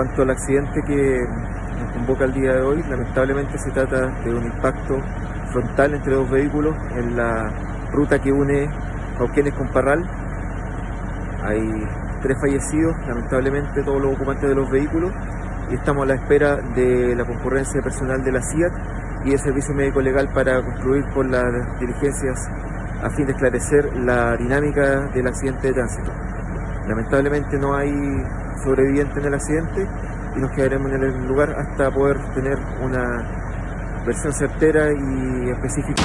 respecto al accidente que nos convoca el día de hoy, lamentablemente se trata de un impacto frontal entre dos vehículos en la ruta que une Cauquenes con Parral. Hay tres fallecidos, lamentablemente todos los ocupantes de los vehículos, y estamos a la espera de la concurrencia personal de la CIAT y el Servicio Médico Legal para concluir con las diligencias a fin de esclarecer la dinámica del accidente de tránsito. Lamentablemente no hay sobreviviente en el accidente y nos quedaremos en el lugar hasta poder tener una versión certera y específica.